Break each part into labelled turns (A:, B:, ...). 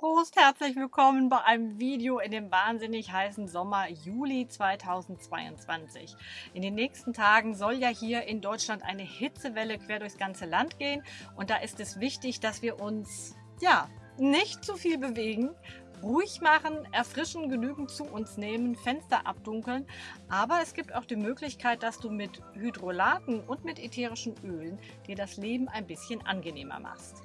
A: Prost, herzlich willkommen bei einem Video in dem wahnsinnig heißen Sommer Juli 2022. In den nächsten Tagen soll ja hier in Deutschland eine Hitzewelle quer durchs ganze Land gehen und da ist es wichtig, dass wir uns ja nicht zu viel bewegen, ruhig machen, erfrischen, genügend zu uns nehmen, Fenster abdunkeln. Aber es gibt auch die Möglichkeit, dass du mit Hydrolaten und mit ätherischen Ölen dir das Leben ein bisschen angenehmer machst.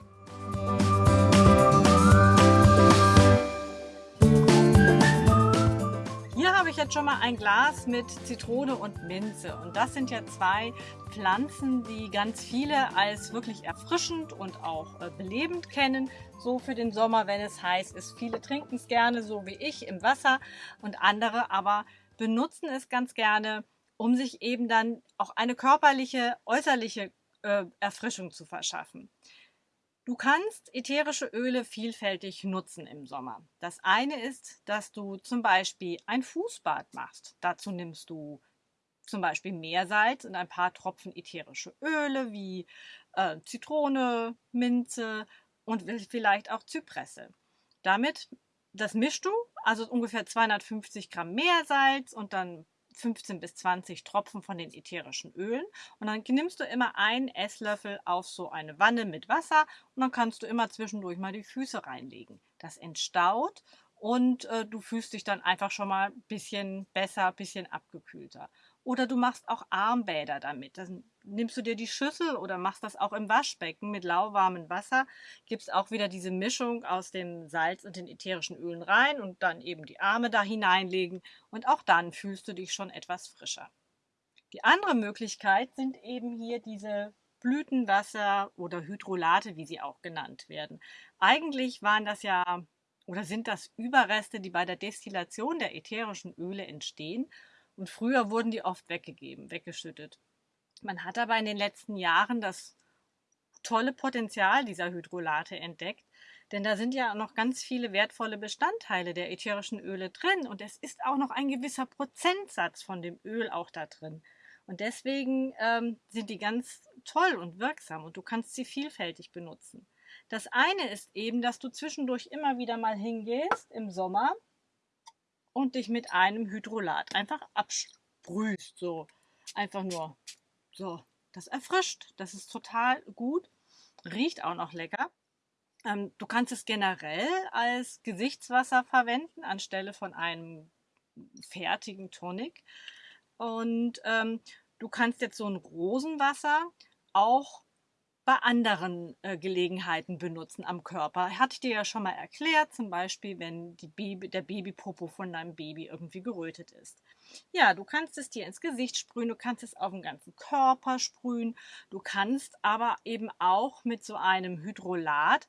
A: Habe ich jetzt schon mal ein Glas mit Zitrone und Minze. Und das sind ja zwei Pflanzen, die ganz viele als wirklich erfrischend und auch äh, belebend kennen. So für den Sommer, wenn es heiß ist. Viele trinken es gerne, so wie ich, im Wasser. Und andere aber benutzen es ganz gerne, um sich eben dann auch eine körperliche, äußerliche äh, Erfrischung zu verschaffen. Du kannst ätherische Öle vielfältig nutzen im Sommer. Das eine ist, dass du zum Beispiel ein Fußbad machst. Dazu nimmst du zum Beispiel Meersalz und ein paar Tropfen ätherische Öle wie äh, Zitrone, Minze und vielleicht auch Zypresse. Damit, das mischst du, also ungefähr 250 Gramm Meersalz und dann 15 bis 20 Tropfen von den ätherischen Ölen und dann nimmst du immer einen Esslöffel auf so eine Wanne mit Wasser und dann kannst du immer zwischendurch mal die Füße reinlegen. Das entstaut und äh, du fühlst dich dann einfach schon mal ein bisschen besser, ein bisschen abgekühlter. Oder du machst auch Armbäder damit. Dann nimmst du dir die Schüssel oder machst das auch im Waschbecken mit lauwarmem Wasser, gibst auch wieder diese Mischung aus dem Salz und den ätherischen Ölen rein und dann eben die Arme da hineinlegen und auch dann fühlst du dich schon etwas frischer. Die andere Möglichkeit sind eben hier diese Blütenwasser oder Hydrolate, wie sie auch genannt werden. Eigentlich waren das ja oder sind das Überreste, die bei der Destillation der ätherischen Öle entstehen und früher wurden die oft weggegeben, weggeschüttet. Man hat aber in den letzten Jahren das tolle Potenzial dieser Hydrolate entdeckt, denn da sind ja noch ganz viele wertvolle Bestandteile der ätherischen Öle drin und es ist auch noch ein gewisser Prozentsatz von dem Öl auch da drin. Und deswegen ähm, sind die ganz toll und wirksam und du kannst sie vielfältig benutzen. Das eine ist eben, dass du zwischendurch immer wieder mal hingehst im Sommer und dich mit einem Hydrolat einfach absprühst. So einfach nur. So, das erfrischt. Das ist total gut. Riecht auch noch lecker. Ähm, du kannst es generell als Gesichtswasser verwenden anstelle von einem fertigen Tonic. Und ähm, du kannst jetzt so ein Rosenwasser auch bei anderen äh, Gelegenheiten benutzen am Körper. Hatte ich dir ja schon mal erklärt, zum Beispiel, wenn Baby, der Babypopo von deinem Baby irgendwie gerötet ist. Ja, du kannst es dir ins Gesicht sprühen, du kannst es auf den ganzen Körper sprühen, du kannst aber eben auch mit so einem Hydrolat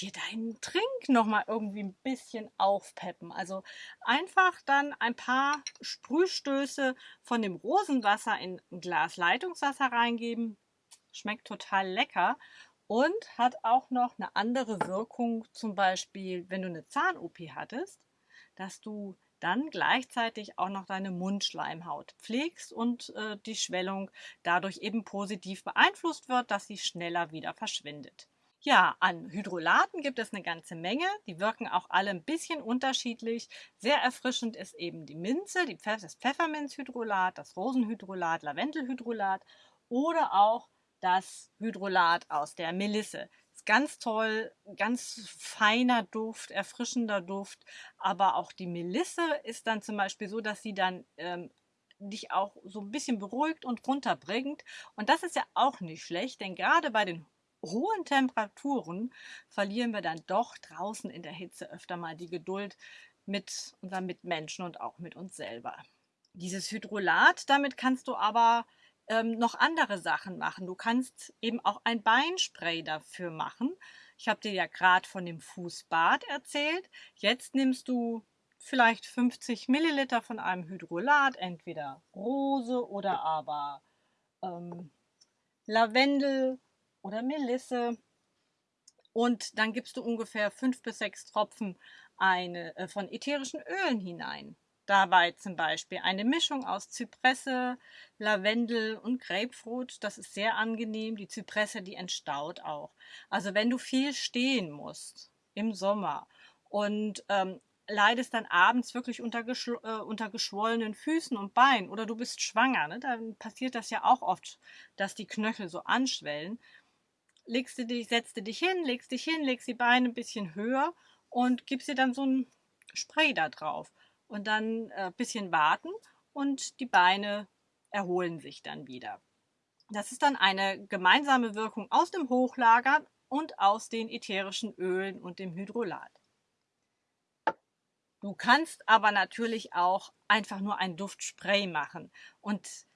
A: dir deinen Trink nochmal irgendwie ein bisschen aufpeppen. Also einfach dann ein paar Sprühstöße von dem Rosenwasser in ein Glas Leitungswasser reingeben, schmeckt total lecker und hat auch noch eine andere Wirkung, zum Beispiel, wenn du eine Zahn-OP hattest, dass du dann gleichzeitig auch noch deine Mundschleimhaut pflegst und äh, die Schwellung dadurch eben positiv beeinflusst wird, dass sie schneller wieder verschwindet. Ja, an Hydrolaten gibt es eine ganze Menge. Die wirken auch alle ein bisschen unterschiedlich. Sehr erfrischend ist eben die Minze, die Pfeff das Pfefferminzhydrolat, das Rosenhydrolat, Lavendelhydrolat oder auch das Hydrolat aus der Melisse. Ist ganz toll, ganz feiner Duft, erfrischender Duft. Aber auch die Melisse ist dann zum Beispiel so, dass sie dann ähm, dich auch so ein bisschen beruhigt und runterbringt. Und das ist ja auch nicht schlecht, denn gerade bei den hohen Temperaturen verlieren wir dann doch draußen in der Hitze öfter mal die Geduld mit unseren Mitmenschen und auch mit uns selber. Dieses Hydrolat, damit kannst du aber ähm, noch andere Sachen machen. Du kannst eben auch ein Beinspray dafür machen. Ich habe dir ja gerade von dem Fußbad erzählt. Jetzt nimmst du vielleicht 50 Milliliter von einem Hydrolat, entweder Rose oder aber ähm, Lavendel oder Melisse. Und dann gibst du ungefähr fünf bis sechs Tropfen eine, äh, von ätherischen Ölen hinein. Dabei zum Beispiel eine Mischung aus Zypresse, Lavendel und Grapefruit. Das ist sehr angenehm. Die Zypresse, die entstaut auch. Also wenn du viel stehen musst im Sommer und ähm, leidest dann abends wirklich unter, äh, unter geschwollenen Füßen und Beinen oder du bist schwanger, ne? dann passiert das ja auch oft, dass die Knöchel so anschwellen. Legst du dich, setzt du dich hin, legst dich hin, legst die Beine ein bisschen höher und gibst dir dann so ein Spray da drauf und dann ein äh, bisschen warten und die Beine erholen sich dann wieder. Das ist dann eine gemeinsame Wirkung aus dem Hochlagern und aus den ätherischen Ölen und dem Hydrolat. Du kannst aber natürlich auch einfach nur ein Duftspray machen und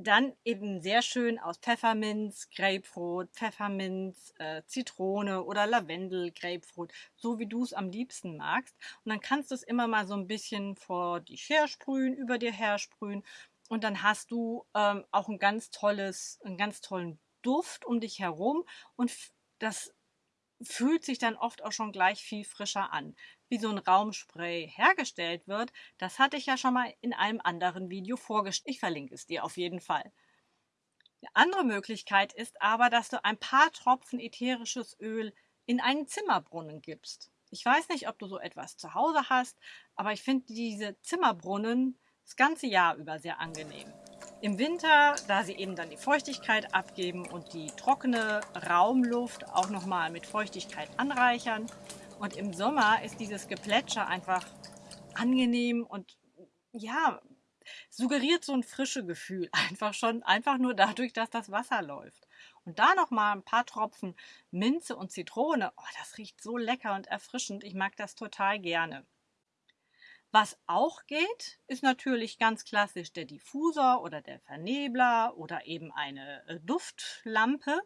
A: dann eben sehr schön aus Pfefferminz, Grapefruit, Pfefferminz, äh, Zitrone oder Lavendel, Grapefruit, so wie du es am liebsten magst. Und dann kannst du es immer mal so ein bisschen vor dich hersprühen, über dir hersprühen. Und dann hast du ähm, auch ein ganz tolles, einen ganz tollen Duft um dich herum. Und das fühlt sich dann oft auch schon gleich viel frischer an. Wie so ein Raumspray hergestellt wird, das hatte ich ja schon mal in einem anderen Video vorgestellt. Ich verlinke es dir auf jeden Fall. Eine andere Möglichkeit ist aber, dass du ein paar Tropfen ätherisches Öl in einen Zimmerbrunnen gibst. Ich weiß nicht, ob du so etwas zu Hause hast, aber ich finde diese Zimmerbrunnen das ganze Jahr über sehr angenehm. Im Winter, da sie eben dann die Feuchtigkeit abgeben und die trockene Raumluft auch nochmal mit Feuchtigkeit anreichern. Und im Sommer ist dieses Geplätscher einfach angenehm und ja, suggeriert so ein frische Gefühl. Einfach schon, einfach nur dadurch, dass das Wasser läuft. Und da nochmal ein paar Tropfen Minze und Zitrone. Oh, das riecht so lecker und erfrischend. Ich mag das total gerne. Was auch geht, ist natürlich ganz klassisch der Diffusor oder der Vernebler oder eben eine äh, Duftlampe.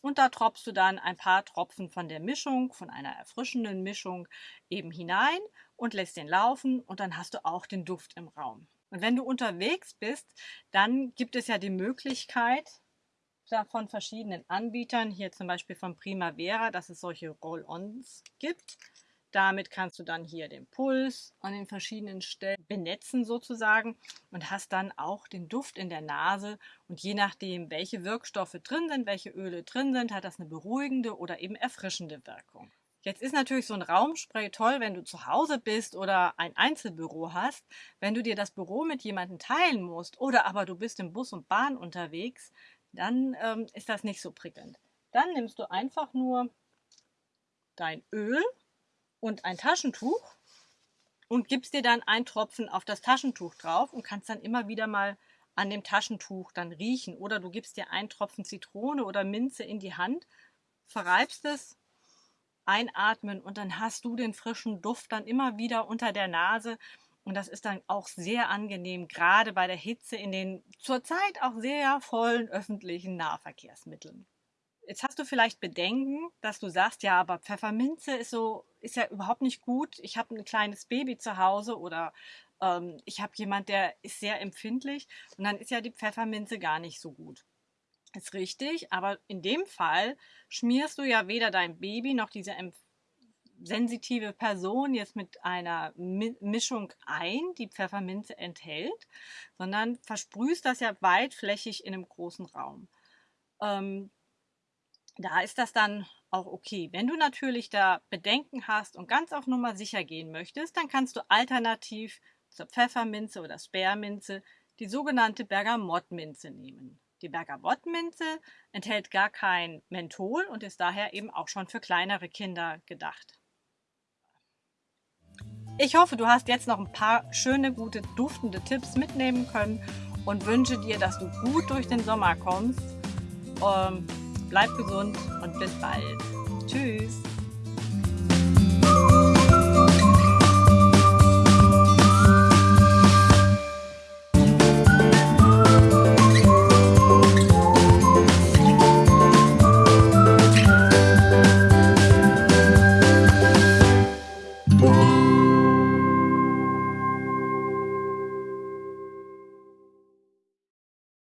A: Und da tropfst du dann ein paar Tropfen von der Mischung, von einer erfrischenden Mischung eben hinein und lässt den laufen und dann hast du auch den Duft im Raum. Und wenn du unterwegs bist, dann gibt es ja die Möglichkeit von verschiedenen Anbietern, hier zum Beispiel von Primavera, dass es solche Roll-Ons gibt damit kannst du dann hier den Puls an den verschiedenen Stellen benetzen sozusagen und hast dann auch den Duft in der Nase. Und je nachdem, welche Wirkstoffe drin sind, welche Öle drin sind, hat das eine beruhigende oder eben erfrischende Wirkung. Jetzt ist natürlich so ein Raumspray toll, wenn du zu Hause bist oder ein Einzelbüro hast. Wenn du dir das Büro mit jemandem teilen musst oder aber du bist im Bus und Bahn unterwegs, dann ähm, ist das nicht so prickelnd. Dann nimmst du einfach nur dein Öl und ein Taschentuch und gibst dir dann einen Tropfen auf das Taschentuch drauf und kannst dann immer wieder mal an dem Taschentuch dann riechen. Oder du gibst dir einen Tropfen Zitrone oder Minze in die Hand, verreibst es, einatmen und dann hast du den frischen Duft dann immer wieder unter der Nase. Und das ist dann auch sehr angenehm, gerade bei der Hitze in den zurzeit auch sehr vollen öffentlichen Nahverkehrsmitteln. Jetzt hast du vielleicht Bedenken, dass du sagst, ja, aber Pfefferminze ist so, ist ja überhaupt nicht gut. Ich habe ein kleines Baby zu Hause oder ähm, ich habe jemand, der ist sehr empfindlich und dann ist ja die Pfefferminze gar nicht so gut. Ist richtig, aber in dem Fall schmierst du ja weder dein Baby noch diese sensitive Person jetzt mit einer Mischung ein, die Pfefferminze enthält, sondern versprühst das ja weitflächig in einem großen Raum. Ähm, da ist das dann auch okay. Wenn du natürlich da Bedenken hast und ganz auf Nummer sicher gehen möchtest, dann kannst du alternativ zur Pfefferminze oder Sperrminze die sogenannte Bergamottminze nehmen. Die Bergamottminze enthält gar kein Menthol und ist daher eben auch schon für kleinere Kinder gedacht. Ich hoffe, du hast jetzt noch ein paar schöne, gute, duftende Tipps mitnehmen können und wünsche dir, dass du gut durch den Sommer kommst. Ähm, Bleib gesund und bis bald. Tschüss.